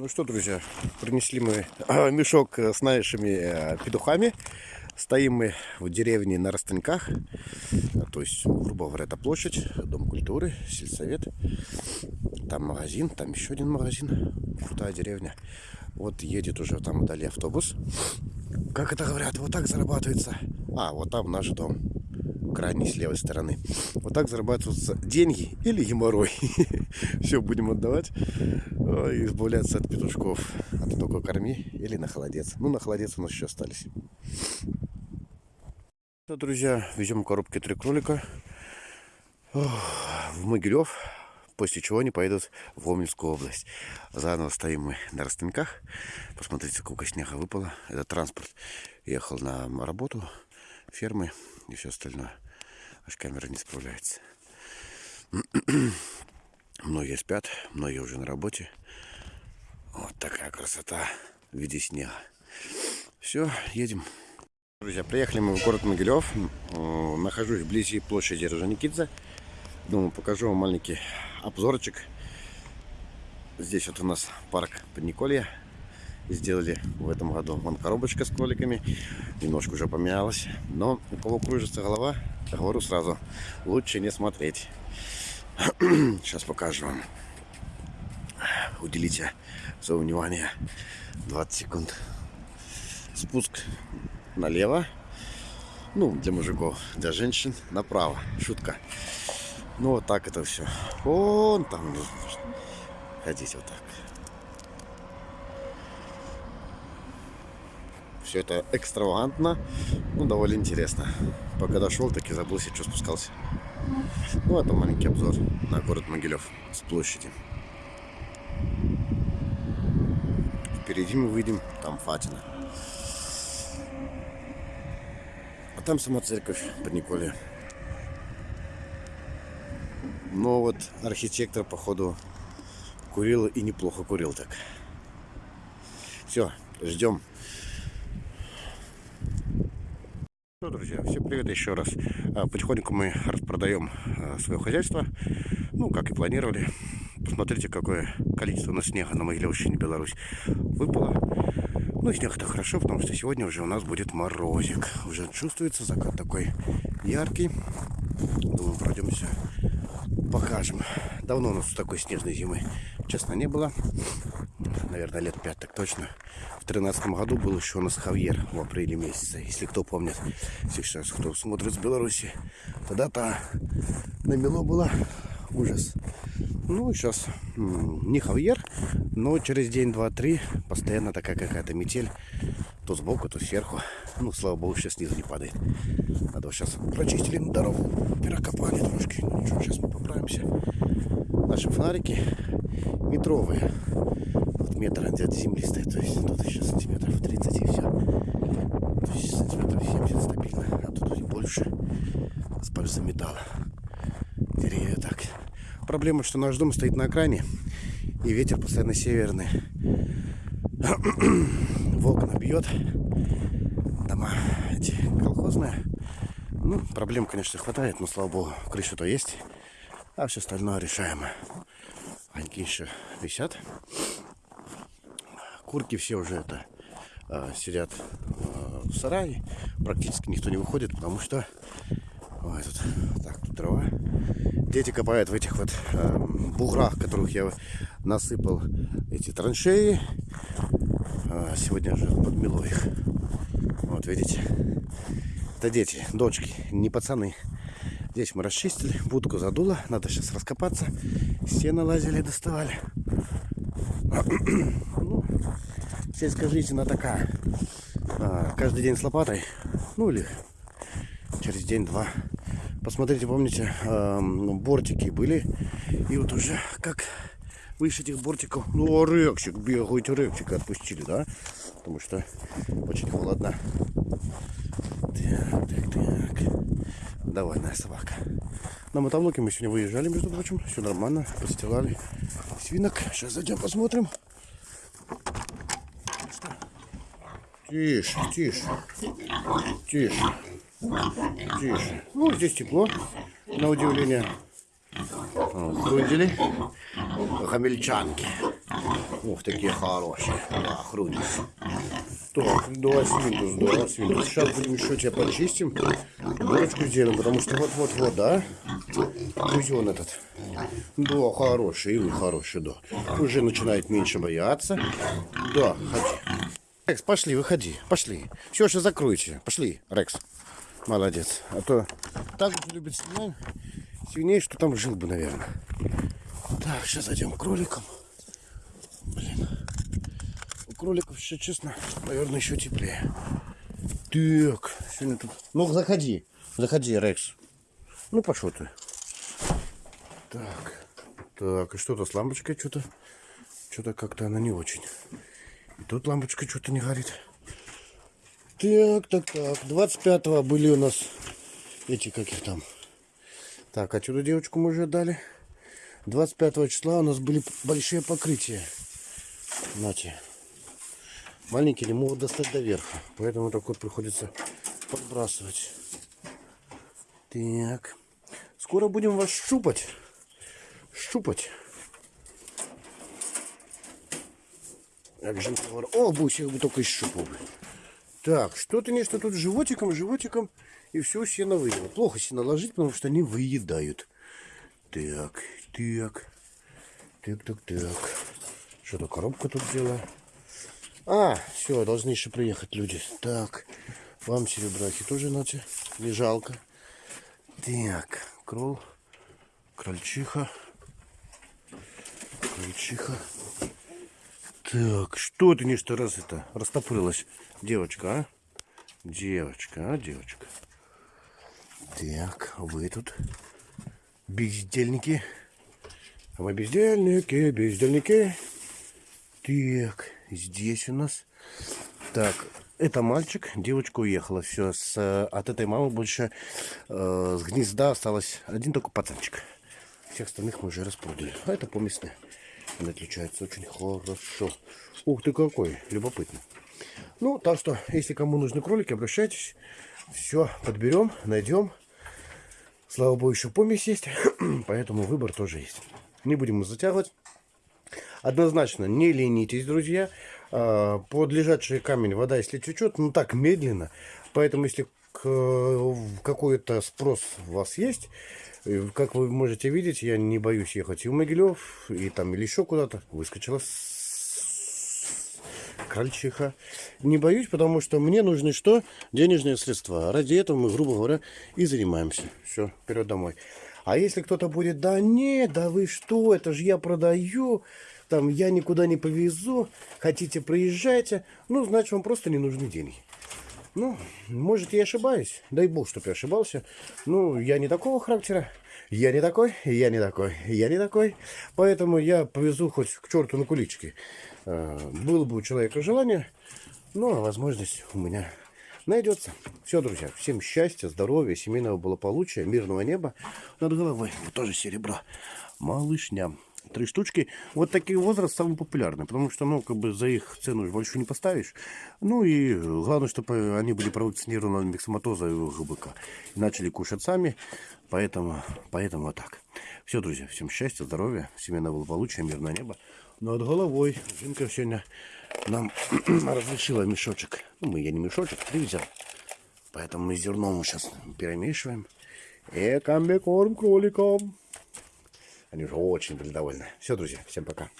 Ну что, друзья, принесли мы а, мешок с нашими э, петухами. Стоим мы в деревне на Ростынках. А, То есть, грубо говоря, это площадь, Дом культуры, сельсовет. Там магазин, там еще один магазин. Крутая деревня. Вот едет уже там вдали автобус. Как это говорят, вот так зарабатывается. А, вот там наш дом. Крайней с левой стороны. Вот так зарабатываются деньги или геморрой. Все будем отдавать. Ой, избавляться от петушков. А ты только корми или на холодец. Ну, на холодец у нас еще остались. Ну, друзья, везем коробки три кролика в Могилев, после чего они поедут в Омельскую область. Заново стоим мы на Ростынках. Посмотрите, сколько снега выпало. Это транспорт ехал на работу, фермы и все остальное. Аж камера не справляется. Многие спят, многие уже на работе. Вот такая красота в виде снега. Все, едем. Друзья, приехали мы в город Могилев. Нахожусь вблизи площади Рожаникидзе. Думаю, покажу вам маленький обзорчик. Здесь вот у нас парк Подниколья. Сделали в этом году вон коробочка с кроликами. Немножко уже поменялась. Но у кого кружится голова, говорю сразу, лучше не смотреть. Сейчас покажу вам. Уделите свое внимание 20 секунд. Спуск налево. Ну, для мужиков, для женщин направо. Шутка. Ну, вот так это все. Вон там. Ходите вот так. Все это экстравагантно, ну, довольно интересно. Пока дошел, так и забылся, что спускался. Ну, это маленький обзор на город Могилев с площади. Впереди мы выйдем, там Фатина. А там сама церковь под Николе. Но вот архитектор, походу, курил и неплохо курил так. Все, ждем. Ну, друзья, всем привет еще раз. А, Потихоньку мы распродаем а, свое хозяйство. Ну, как и планировали. Посмотрите, какое количество у нас снега на Могилевщине, Беларусь, выпало. Ну, снег это хорошо, потому что сегодня уже у нас будет морозик. Уже чувствуется закат такой яркий. Думаю, пройдемся, покажем. Давно у нас такой снежной зимы, честно, не было. Наверное, лет пять так точно. В тринадцатом году был еще у нас Хавьер в апреле месяце. Если кто помнит, сейчас кто смотрит с Беларуси, тогда-то намело было ужас. Ну, сейчас не Хавьер, но через день, два, три постоянно такая какая-то метель. То сбоку, то сверху. Ну, слава богу, сейчас снизу не падает. Надо вот сейчас прочистили дорогу, перекопали трошки. Ну, ничего, сейчас мы поправимся. Наши фонарики метровые. Метр от земли стоит. То есть тут еще сантиметров 30 и все. То есть сантиметров 70 стабильно. А тут и больше. С пальца металла. Деревья так. Проблема, что наш дом стоит на окраине. И ветер постоянно северный. В окна бьет. Дома эти колхозные. Ну, проблем, конечно, хватает, но, слава богу, крыша-то есть. А все остальное решаемо. Огоньки еще висят. Курки все уже это а, сидят а, в сарае. Практически никто не выходит, потому что Ой, тут, так, тут трава. Дети копают в этих вот э, буграх, которых я насыпал эти траншеи. А сегодня же подмело их. Вот, видите? Это дети, дочки, не пацаны. Здесь мы расчистили, будку задуло. Надо сейчас раскопаться. Стены лазили, доставали. Ну, сельская жизнь, она такая. А, каждый день с лопатой. Ну или через день-два. Посмотрите, помните, бортики были. И вот уже как выше этих бортиков. Ну, а рексик бегает, рексика отпустили, да? Потому что очень холодно. Так, так, так. Довольная собака. На мотоблоке мы сегодня выезжали, между прочим. Все нормально, постилали свинок. Сейчас зайдем посмотрим. Тише, тише. Тише. Тише. Ну, здесь тепло, на удивление. Грудили. Гамельчанки. Ух, такие хорошие. Да, груди. Так, да, свинтус, да, свинтус. Сейчас будем еще тебя почистим. Бурочку сделаем, потому что вот-вот-вот, да? Бузен этот. Да, хороший, и вы хороший, да. Уже начинает меньше бояться. Да, ходи. Рекс, пошли, выходи, пошли. Все, сейчас закройте. Пошли, Рекс. Молодец. А то так любит свиней, свиней, что там жил бы, наверное. Так, сейчас зайдем к кроликам. Блин. У кроликов еще, честно, наверное, еще теплее. Так, сегодня тут... Ну, заходи. Заходи, Рекс. Ну, пошел ты. Так. Так, и что-то с лампочкой что-то... Что-то как-то она не очень. И тут лампочка что-то не горит. Так, так, так. 25-го были у нас эти, каких там. Так, отсюда девочку мы уже отдали. 25 числа у нас были большие покрытия. Нате. Маленькие не могут достать до верха. Поэтому так вот приходится подбрасывать. Так. Скоро будем вас щупать. Щупать. Как же О, бусик бы только щупал. Так, что-то нечто тут животиком, животиком. И все сено выело. Плохо сено ложить, потому что они выедают. Так, так. Так, так, так. Что-то коробка тут делала. А, все, должны еще приехать люди. Так, вам серебрахи тоже нате. Не жалко. Так, крол, крольчиха. Крольчиха. Так, что ты нечто раз это растопырилась, девочка, а? Девочка, а, девочка. Так, вы тут бездельники. А мы бездельники, бездельники. Так, здесь у нас. Так, это мальчик, девочка уехала. Все, с, от этой мамы больше э, с гнезда осталось один только пацанчик. Всех остальных мы уже распродали. А это поместные. Он отличается очень хорошо. Ух ты какой, любопытно. Ну, так что, если кому нужны кролики, обращайтесь. Все, подберем, найдем. Слава богу, еще помесь есть, поэтому выбор тоже есть. Не будем затягивать. Однозначно, не ленитесь, друзья. А, под лежачий камень вода, если течет, ну так, медленно. Поэтому, если какой-то спрос у вас есть, как вы можете видеть, я не боюсь ехать и в Могилев, и там или еще куда-то. Выскочила крольчиха. Не боюсь, потому что мне нужны что? Денежные средства. Ради этого мы, грубо говоря, и занимаемся. Все, вперед домой. А если кто-то будет, да нет, да вы что, это же я продаю, там я никуда не повезу, хотите проезжайте, ну, значит, вам просто не нужны деньги. Ну, может, я ошибаюсь, дай бог, чтобы я ошибался. Ну, я не такого характера, я не такой, я не такой, я не такой. Поэтому я повезу хоть к черту на куличке. Э, было бы у человека желание, но возможность у меня найдется. Все, друзья, всем счастья, здоровья, семейного благополучия, мирного неба над головой. Тоже серебро. Малышня. Три штучки. Вот такие возраст самый популярный, потому что, ну, как бы за их цену большую не поставишь. Ну и главное, чтобы они были провакцинированы от миксоматоза и ГБК. И начали кушать сами, поэтому, поэтому вот так. Все, друзья, всем счастья, здоровья, семейного благополучия, мирного неба над головой. Жинка сегодня нам разрешила мешочек. Ну, мы я не мешочек, привезем. Поэтому мы зерно мы сейчас перемешиваем. И комбикорм кроликам. Они уже очень были довольны. Все, друзья, всем пока.